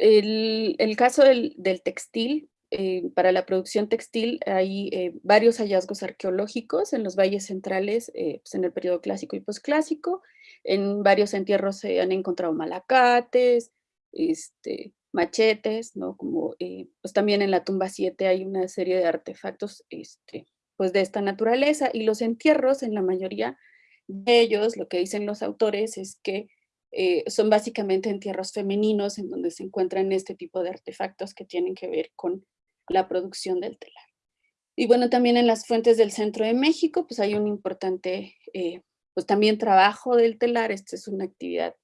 el, caso del, del textil, eh, para la producción textil hay eh, varios hallazgos arqueológicos en los valles centrales, eh, pues en el periodo clásico y posclásico. En varios entierros se han encontrado malacates, este, machetes, ¿no? Como, pues también en la tumba 7 hay una serie de artefactos este, pues de esta naturaleza y los entierros en la mayoría de ellos, lo que dicen los autores es que son básicamente entierros femeninos en donde se encuentran este tipo de artefactos que tienen que ver con la producción del telar. Y bueno, también en las fuentes del centro de México, pues hay un importante, eh, pues también trabajo del telar, esta es una actividad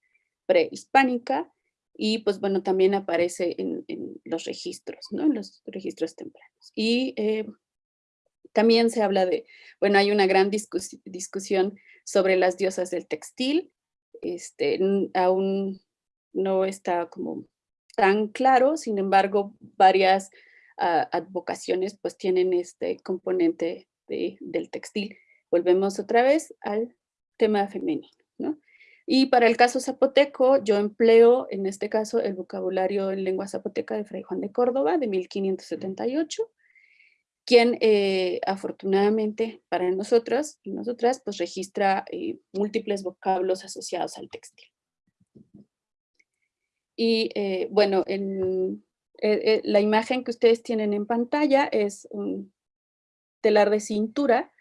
prehispánica, y pues bueno, también aparece en, los registros, ¿no? En los registros tempranos. Y eh, también se habla de, bueno, hay una gran discusión sobre las diosas del textil, este, aún no está como tan claro, sin embargo, varias advocaciones pues tienen este componente del textil. Volvemos otra vez al tema femenino, ¿no? Y para el caso zapoteco, yo empleo en este caso el vocabulario en lengua zapoteca de Fray Juan de Córdoba de 1578, quien eh, afortunadamente para nosotros y nosotras pues registra eh, múltiples vocablos asociados al textil. Y eh, bueno, en, la imagen que ustedes tienen en pantalla es un telar de cintura,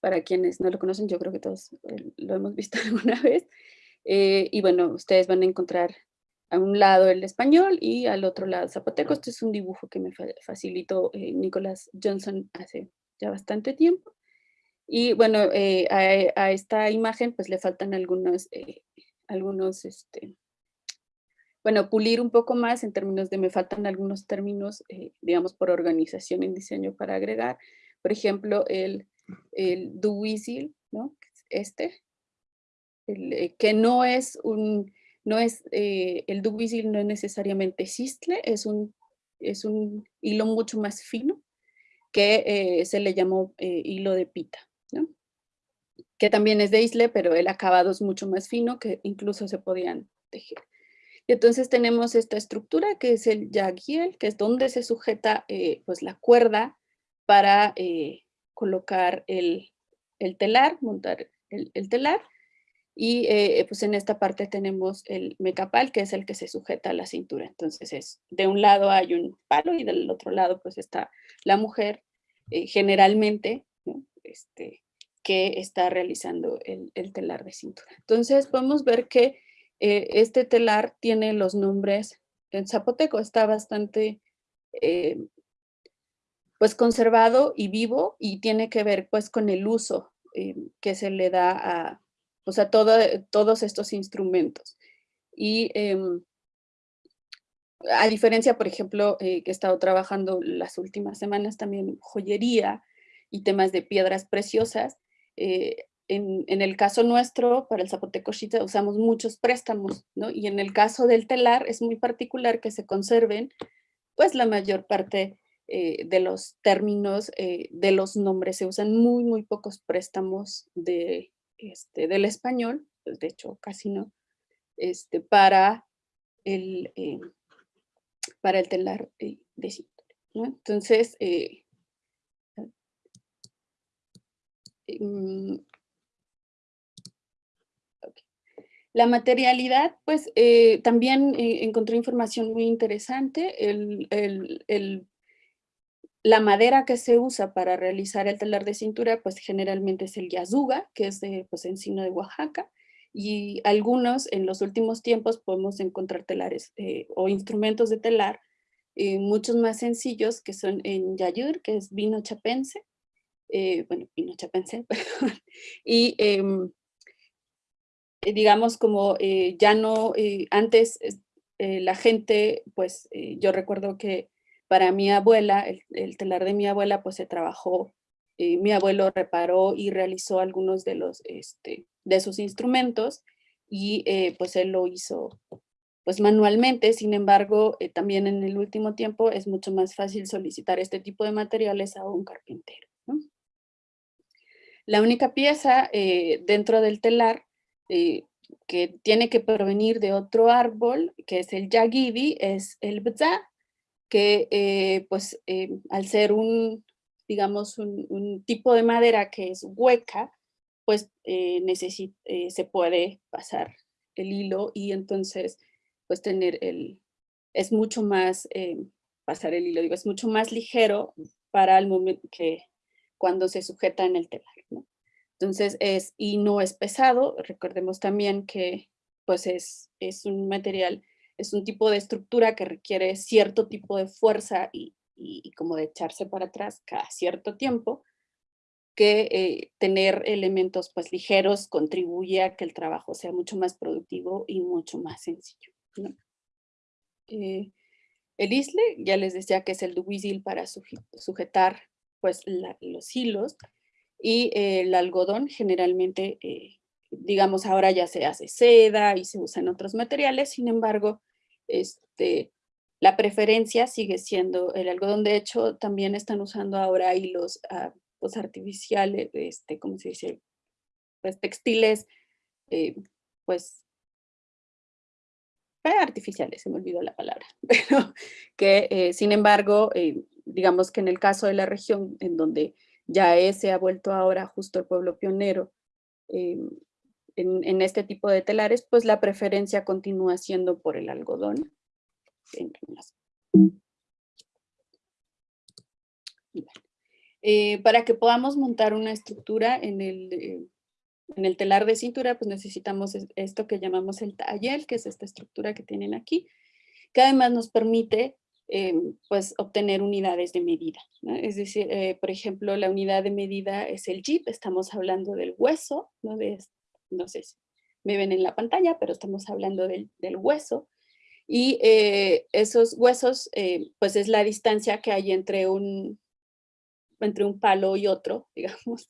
para quienes no lo conocen, yo creo que todos lo hemos visto alguna vez, y bueno, ustedes van a encontrar a un lado el español y al otro lado zapoteco. Este es un dibujo que me facilitó Nicolás Johnson hace ya bastante tiempo. Y bueno, a, esta imagen pues le faltan algunos, algunos este, bueno, pulir un poco más en términos de me faltan algunos términos, eh, digamos, por organización en diseño para agregar. Por ejemplo, el, el duwisil, ¿no? Este, eh, que no es un, no es, eh, el duwisil no es necesariamente cistle, es un, es un hilo mucho más fino que se le llamó hilo de pita, que también es de isle, pero el acabado es mucho más fino que incluso se podían tejer. Y entonces tenemos esta estructura que es el yaguiel, que es donde se sujeta eh, pues la cuerda para eh, colocar el, telar, montar el, telar. Y eh, pues en esta parte tenemos el mecapal, que es el que se sujeta a la cintura. Entonces es, de un lado hay un palo y del otro lado pues está la mujer, generalmente, este, que está realizando el, el telar de cintura. Entonces podemos ver que eh, este telar tiene los nombres en zapoteco, está bastante eh, pues conservado y vivo y tiene que ver pues con el uso eh, que se le da a, pues, a todos estos instrumentos. Y em, a diferencia, por ejemplo, que he estado trabajando las últimas semanas también joyería y temas de piedras preciosas, en, el caso nuestro, para el zapoteco Shita, usamos muchos préstamos, ¿no? Y en el caso del telar es muy particular que se conserven, pues la mayor parte eh, de los términos, eh, de los nombres, se usan muy, muy pocos préstamos de, este, del español, pues, de hecho casi no, este, para, el, eh, para el telar de cintura, ¿no? Entonces, mm, La materialidad, pues eh, también eh, encontré información muy interesante. El, la madera que se usa para realizar el telar de cintura, pues generalmente es el yazuga, que es de pues, encino de Oaxaca. Y algunos, en los últimos tiempos, podemos encontrar telares eh, o instrumentos de telar muchos más sencillos, que son en yayur, que es vino chapense. bueno, vino chapense, perdón. Y em, eh, digamos, como eh, ya no, eh, antes la gente, pues yo recuerdo que para mi abuela, el, telar de mi abuela, pues se trabajó, mi abuelo reparó y realizó algunos de, los, este, de sus instrumentos y pues él lo hizo pues manualmente, sin embargo, también en el último tiempo es mucho más fácil solicitar este tipo de materiales a un carpintero. La única pieza dentro del telar eh, que tiene que provenir de otro árbol, que es el yagidi, es el bza, que eh, pues eh, al ser un, digamos, un, tipo de madera que es hueca, pues eh, se puede pasar el hilo y entonces pues tener el, es mucho más, pasar el hilo, digo, es mucho más ligero para el momento que cuando se sujeta en el telar, ¿no? Entonces es, y no es pesado, recordemos también que pues es, es un material, es un tipo de estructura que requiere cierto tipo de fuerza y, y, como de echarse para atrás cada cierto tiempo, que eh, tener elementos pues ligeros contribuye a que el trabajo sea mucho más productivo y mucho más sencillo. Eh, el isle, ya les decía que es el dubisil para sujetar pues los hilos, y el algodón generalmente, eh, digamos, ahora ya se hace seda y se usan otros materiales, sin embargo, este, la preferencia sigue siendo el algodón. De hecho, también están usando ahora hilos ah, pues, artificiales, este, ¿cómo se dice? Pues textiles, eh, pues artificiales, se me olvidó la palabra, pero que eh, sin embargo, digamos que en el caso de la región en donde ya ese ha vuelto ahora justo el pueblo pionero em, en, este tipo de telares, pues la preferencia continúa siendo por el algodón. Eh, para que podamos montar una estructura en el, eh, en el telar de cintura, pues necesitamos esto que llamamos el tallel, que es esta estructura que tienen aquí, que además nos permite Em, pues obtener unidades de medida. Es decir, eh, por ejemplo, la unidad de medida es el JIP, estamos hablando del hueso, no, de, no sé si me ven en la pantalla, pero estamos hablando del, hueso. Y eh, esos huesos, eh, pues es la distancia que hay entre un, entre un palo y otro, digamos,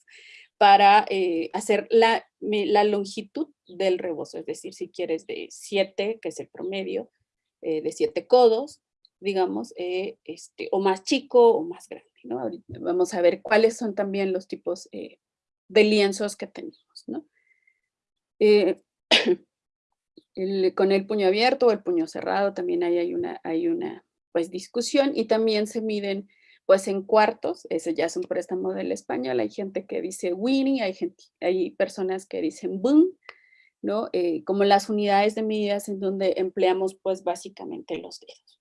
para hacer la, la, longitud del rebozo. Es decir, si quieres de 7, que es el promedio, de 7 codos, digamos, eh, este, o más chico o más grande, ¿no? vamos a ver cuáles son también los tipos eh, de lienzos que tenemos, ¿no? Eh, con el puño abierto o el puño cerrado también hay, una, pues, discusión y también se miden pues en cuartos, ese ya es un préstamo del español, hay gente que dice Winnie, hay, personas que dicen boom, ¿no? como las unidades de medidas en donde empleamos pues básicamente los dedos.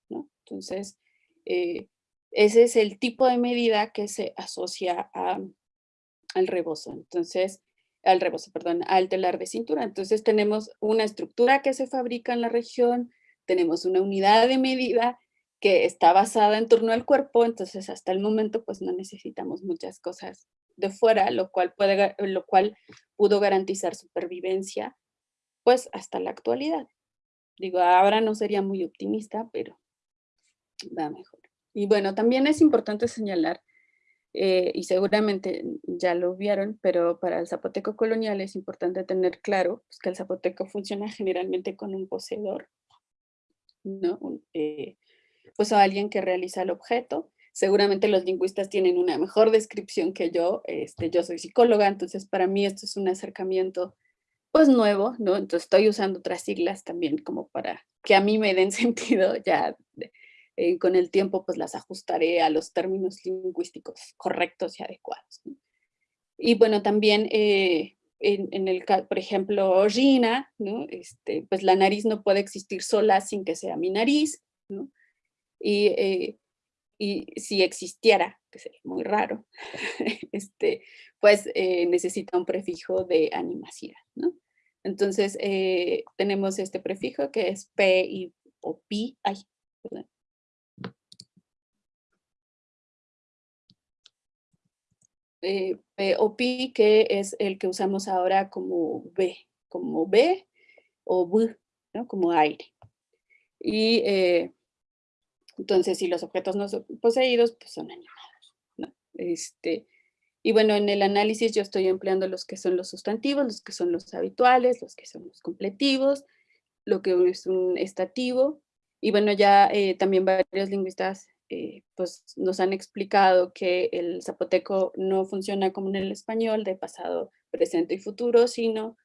Entonces, eh, ese es el tipo de medida que se asocia al rebozo. Entonces, al rebozo, perdón, al telar de cintura. Entonces tenemos una estructura que se fabrica en la región, tenemos una unidad de medida que está basada en torno al cuerpo, entonces hasta el momento pues no necesitamos muchas cosas de fuera, lo cual, puede, lo cual pudo garantizar supervivencia pues hasta la actualidad. Digo, ahora no sería muy optimista, pero va mejor. Y bueno, también es importante señalar, eh, y seguramente ya lo vieron, pero para el zapoteco colonial es importante tener claro pues, que el zapoteco funciona generalmente con un poseedor, ¿no? Eh, pues alguien que realiza el objeto. Seguramente los lingüistas tienen una mejor descripción que yo, este, yo soy psicóloga, entonces para mí esto es un acercamiento pues nuevo, ¿no? Entonces estoy usando otras siglas también como para que a mí me den sentido ya eh, con el tiempo pues las ajustaré a los términos lingüísticos correctos y adecuados. Y bueno, también eh, en, el caso, por ejemplo, Gina, ¿no? este, pues la nariz no puede existir sola sin que sea mi nariz, ¿no? y, eh, y, si existiera, que sería muy raro, este, pues necesita un prefijo de animación. ¿no? Entonces tenemos este prefijo que es P y, o pi, ay, eh, que es el que usamos ahora como B, como B o B, ¿no? como aire. Y eh, entonces, si los objetos no son poseídos, pues son animados. ¿no? Este, y bueno, en el análisis yo estoy empleando los que son los sustantivos, los que son los habituales, los que son los completivos, lo que es un estativo. Y bueno, ya eh, también varios lingüistas eh, pues nos han explicado que el zapoteco no funciona como en el español de pasado, presente y futuro, sino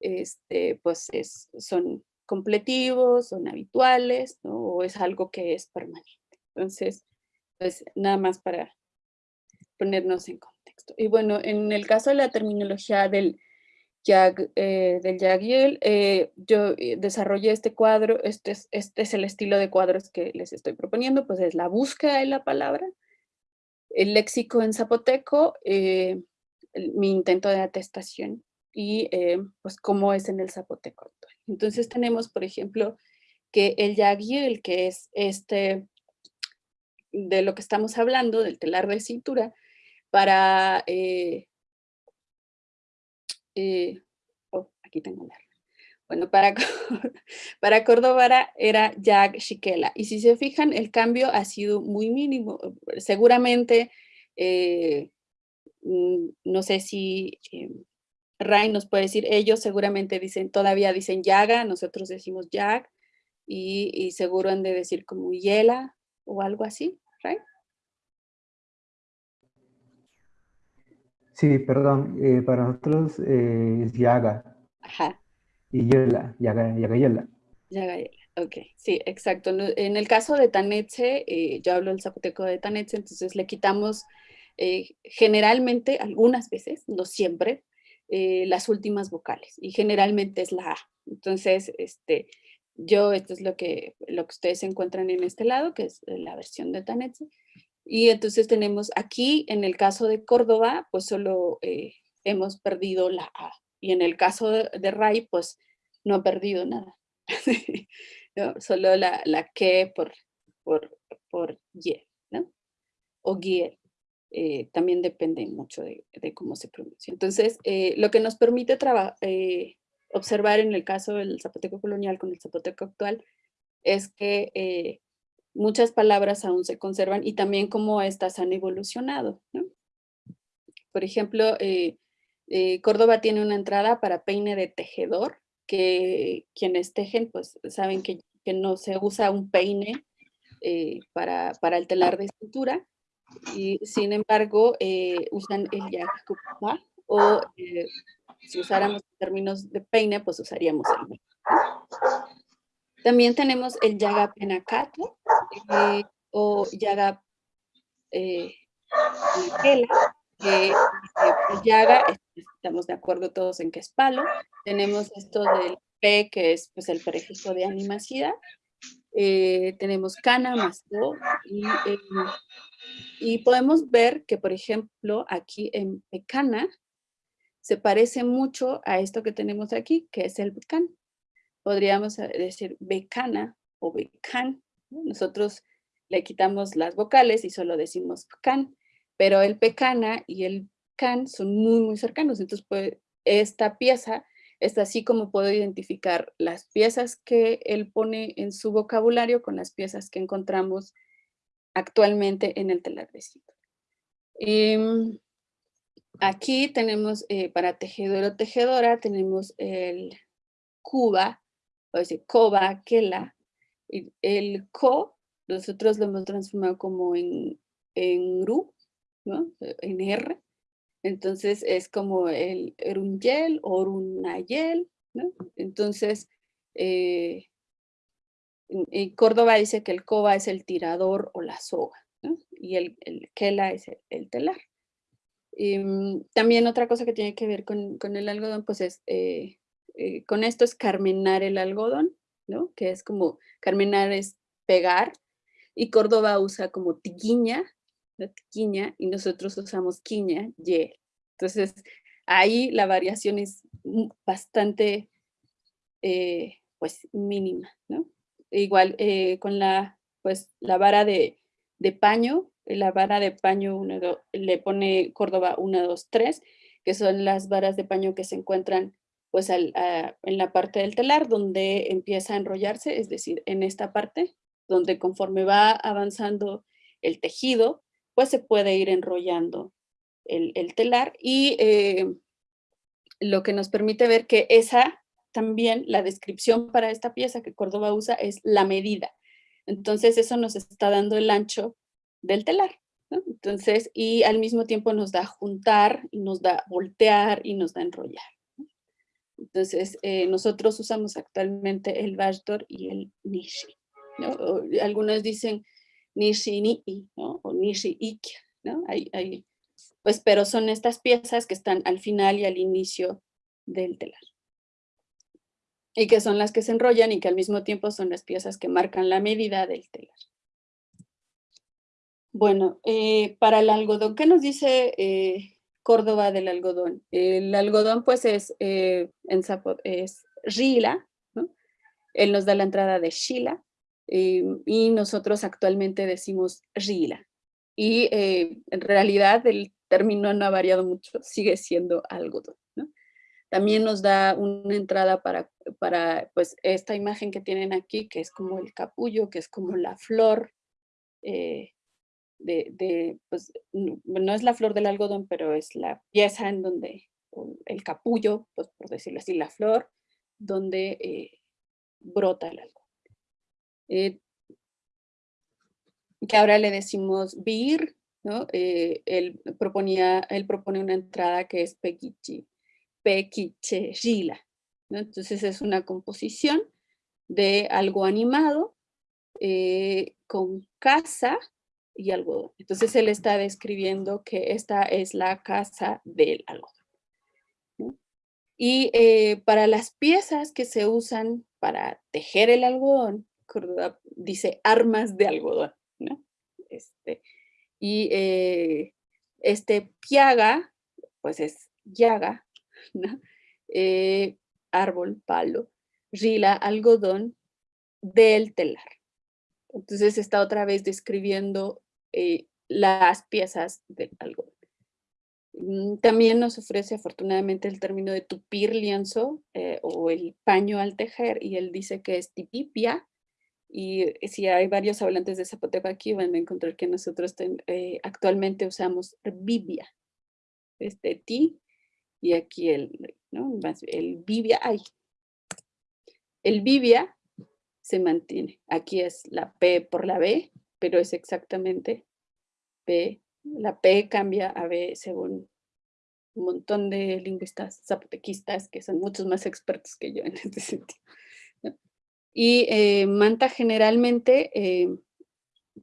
este, pues es, son completivos, son habituales, ¿no? o es algo que es permanente. Entonces, pues nada más para ponernos en contexto. Y bueno, en el caso de la terminología del Eh, del YAGIEL, eh, yo eh, desarrollé este cuadro, este es, este es el estilo de cuadros que les estoy proponiendo, pues es la búsqueda de la palabra, el léxico en zapoteco, mi intento de atestación y pues cómo es en el zapoteco. Entonces tenemos, por ejemplo, que el YAGIEL, que es este, de lo que estamos hablando, del telar de cintura, para eh, oh, aquí tengo la bueno, para, para Córdoba era Jack Shikela. Y si se fijan, el cambio ha sido muy mínimo. Seguramente, eh, mm, no sé si eh, Ray nos puede decir, ellos seguramente dicen, todavía dicen Yaga, nosotros decimos Jack, y, seguro han de decir como Yela o algo así. Sí, perdón, eh, para nosotros eh, es Yaga. Ajá. Y Yela, Yaga, Yaga Yela. Yaga Yela, ok, sí, exacto. En el caso de Tanetse, eh, yo hablo el zapoteco de Tanetse, entonces le quitamos generalmente, algunas veces, no siempre, las últimas vocales, y generalmente es la A. Entonces, este, yo, esto es lo que, lo que ustedes encuentran en este lado, que es la versión de Tanetse, y entonces tenemos aquí, en el caso de Córdoba, pues solo eh, hemos perdido la A. Y en el caso de, Ray, pues no ha perdido nada. solo la, la que por, por, por Y, ¿no? O Giel. Eh, también depende mucho de, cómo se pronuncia. Entonces, eh, lo que nos permite observar en el caso del zapoteco colonial con el zapoteco actual es que muchas palabras aún se conservan y también cómo estas han evolucionado. Por ejemplo, eh, eh, Córdoba tiene una entrada para peine de tejedor, que quienes tejen pues saben que, no se usa un peine eh, para, el telar de cintura, y sin embargo usan el yakupa o si usáramos términos de peine pues usaríamos el también tenemos el Yaga Penakato eh, o Yaga eh, que eh, Yaga, estamos de acuerdo todos en que es palo. Tenemos esto del P, que es pues, el prefijo de animacida. Eh, tenemos Cana más. Y, y podemos ver que, por ejemplo, aquí en Pecana, se parece mucho a esto que tenemos aquí, que es el Pecan podríamos decir becana o becan. Nosotros le quitamos las vocales y solo decimos can, pero el pecana y el can son muy, muy cercanos. Entonces, pues, esta pieza es así como puedo identificar las piezas que él pone en su vocabulario con las piezas que encontramos actualmente en el telar de em, aquí tenemos eh, para tejedor o tejedora, tenemos el cuba, o decir coba, kela. El co, nosotros lo hemos transformado como en, en ru, ¿no? En R. Entonces es como el erunyel o runayel, ¿no? Entonces, eh, en, Córdoba dice que el coba es el tirador o la soga, ¿no? Y el, el kela es el, telar. Em, también otra cosa que tiene que ver con, con el algodón, pues es eh, eh, con esto es carmenar el algodón, ¿no? Que es como, carmenar es pegar, y Córdoba usa como tiquiña, la tiquiña, y nosotros usamos quiña, y. Entonces, ahí la variación es bastante, eh, pues, mínima, ¿no? Igual eh, con la, pues, la vara de, de paño, la vara de paño le pone Córdoba 1, 2, 3, que son las varas de paño que se encuentran pues en la parte del telar donde empieza a enrollarse, es decir, en esta parte, donde conforme va avanzando el tejido, pues se puede ir enrollando el, telar y eh, lo que nos permite ver que esa también, la descripción para esta pieza que Córdoba usa es la medida. Entonces eso nos está dando el ancho del telar. Entonces, y al mismo tiempo nos da juntar, nos da voltear y nos da enrollar. Entonces, eh, nosotros usamos actualmente el Bastor y el Nishi. algunos dicen Nishi Nii, ¿no? o Nishi Ikya, ¿no? Hay, pues, pero son estas piezas que están al final y al inicio del telar. Y que son las que se enrollan y que al mismo tiempo son las piezas que marcan la medida del telar. Bueno, eh, para el algodón, ¿qué nos dice eh, Córdoba del algodón? El algodón pues es, eh, en es Rila, ¿no? Él nos da la entrada de Shila y nosotros actualmente decimos Rila. Y en realidad el término no ha variado mucho, sigue siendo algodón. También nos da una entrada para, para pues, esta imagen que tienen aquí, que es como el capullo, que es como la flor, de, pues, no es la flor del algodón, pero es la pieza en donde, el capullo, pues por decirlo así, la flor, donde eh, brota el algodón. Eh, que ahora le decimos vir, ¿no? Eh, él, proponía, él propone una entrada que es pequichi, pequiche, gila, ¿no? Entonces es una composición de algo animado con casa y algodón. Entonces él está describiendo que esta es la casa del algodón. Y eh, para las piezas que se usan para tejer el algodón, dice armas de algodón. Este, y eh, este piaga, pues es llaga, eh, árbol, palo, rila, algodón del telar. Entonces está otra vez describiendo eh, las piezas de algodón. Mm, también nos ofrece afortunadamente el término de tupir lienzo eh, o el paño al tejer y él dice que es tipipia y eh, si hay varios hablantes de zapoteco aquí van a encontrar que nosotros actualmente usamos bibia, este ti y aquí el, ¿no? el bibia, ay, el bibia se mantiene. Aquí es la P por la B, pero es exactamente P. La P cambia a B según un montón de lingüistas zapotequistas que son muchos más expertos que yo en este sentido. Y eh, Manta generalmente, eh,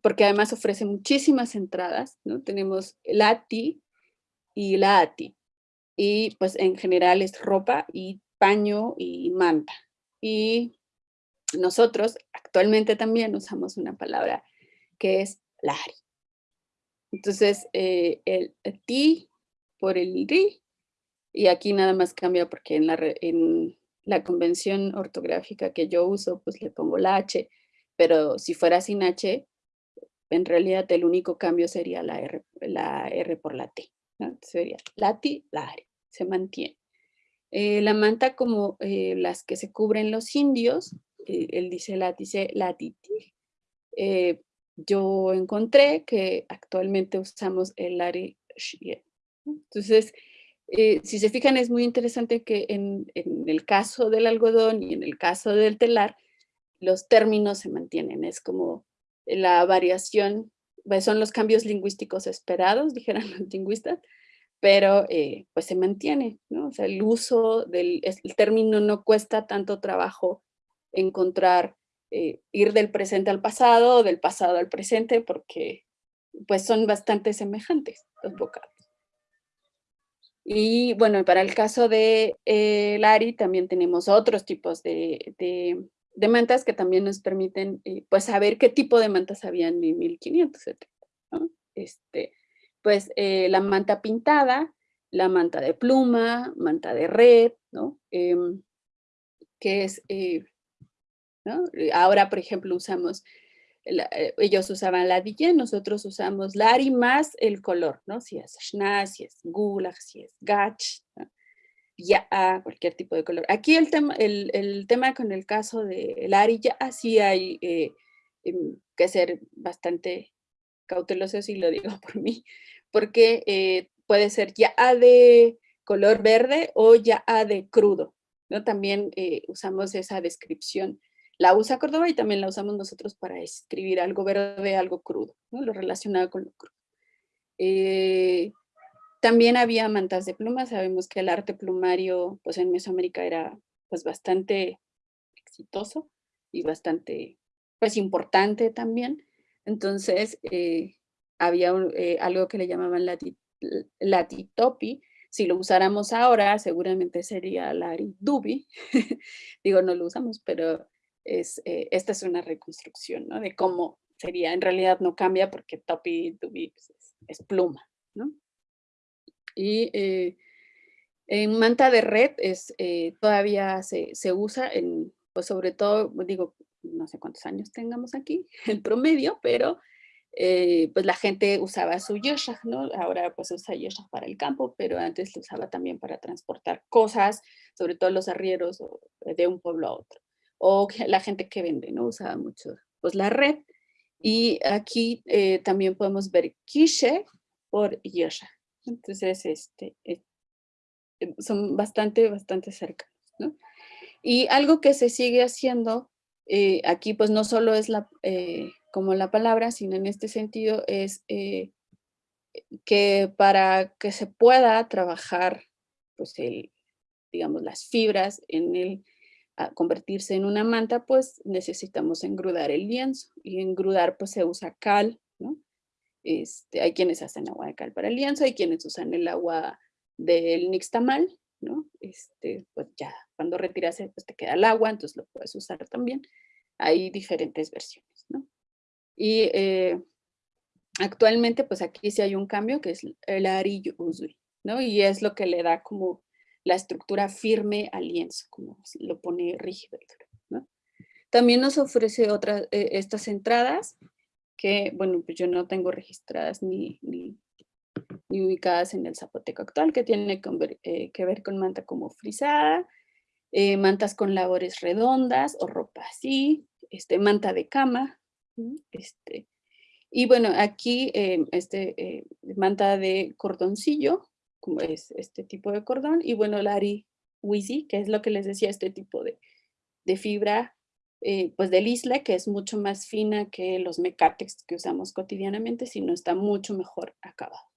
porque además ofrece muchísimas entradas, ¿no? tenemos Lati y la ATI. Y pues en general es ropa y paño y manta. Y nosotros actualmente también usamos una palabra que es lari. Entonces, eh, el, ti por el ri, y aquí nada más cambia porque en la, en la convención ortográfica que yo uso, pues le pongo la H, pero si fuera sin H, en realidad el único cambio sería la R, la R por la T. ¿no? Sería lati, lari, se mantiene. Eh, la manta como eh, las que se cubren los indios, él dice látice, latiti. Eh, yo encontré que actualmente usamos el lari Entonces, eh, si se fijan, es muy interesante que en, el caso del algodón y en el caso del telar, los términos se mantienen. Es como la variación, pues, son los cambios lingüísticos esperados, dijeran los lingüistas, pero eh, pues se mantiene. O sea, el uso del el término no cuesta tanto trabajo encontrar, eh, ir del presente al pasado o del pasado al presente porque pues son bastante semejantes los vocablos. Y bueno, para el caso de eh, Lari también tenemos otros tipos de, de, mantas que también nos permiten eh, pues saber qué tipo de mantas habían en 1570. Este, pues la manta pintada, la manta de pluma, manta de red, ¿no? Em, que es eh, ahora, por ejemplo, usamos, eh, ellos usaban la DJ, nosotros usamos Lari más el color, ¿no? Si es Shna, si es Gulag, si es Gach, ya cualquier tipo de color. Aquí el tema, con el caso de Lari ya sí hay eh, em, que ser bastante cauteloso si lo digo por mí, porque puede ser ya de color verde o ya de crudo, ¿no? También usamos esa descripción la usa Córdoba y también la usamos nosotros para escribir algo verde, algo crudo, lo relacionado con lo crudo. Eh, también había mantas de pluma, sabemos que el arte plumario pues en Mesoamérica era pues bastante exitoso y bastante pues importante también. Entonces eh, había eh, algo que le llamaban latitopi, si lo usáramos ahora seguramente sería laridubi, digo no lo usamos, pero es, eh, esta es una reconstrucción ¿no? de cómo sería, en realidad no cambia porque topi, dubi pues, es, pluma. ¿no? Y eh, en manta de red es, eh, todavía se, usa, en, pues sobre todo, digo, no sé cuántos años tengamos aquí, el promedio, pero pues la gente usaba su yeshach, ¿no? Ahora pues usa yeshach para el campo, pero antes lo usaba también para transportar cosas, sobre todo los arrieros de un pueblo a otro. O la gente que vende, ¿no? Usaba mucho pues la red. Y aquí también podemos ver quiche por yeshach. Entonces, este, eh, em, son bastante, bastante cercanos. ¿no? Y algo que se sigue haciendo eh, aquí, pues no solo es la, eh, como la palabra, sino en este sentido es que para que se pueda trabajar, pues el, digamos, las fibras en el convertirse en una manta, pues necesitamos engrudar el lienzo. Y engrudar, pues se usa cal, ¿no? Este, hay quienes hacen agua de cal para el lienzo, hay quienes usan el agua del nixtamal, ¿no? Este, pues ya, cuando retiras, pues te queda el agua, entonces lo puedes usar también. Hay diferentes versiones, ¿no? Y eh, actualmente, pues aquí sí hay un cambio, que es el arillo uzui, ¿no? Y es lo que le da como la estructura firme al lienzo, como lo pone rígido ¿no? También nos ofrece otras, eh, estas entradas, que, bueno, pues yo no tengo registradas ni, ni, ubicadas en el zapoteco actual, que tiene eh, que ver con manta como frisada, eh, mantas con labores redondas o ropa así, este, manta de cama, este, y bueno, aquí este, manta de cordoncillo, es este tipo de cordón, y bueno, la ari que es lo que les decía, este tipo de, de fibra eh, pues del isla, que es mucho más fina que los mecatex que usamos cotidianamente, sino está mucho mejor acabado.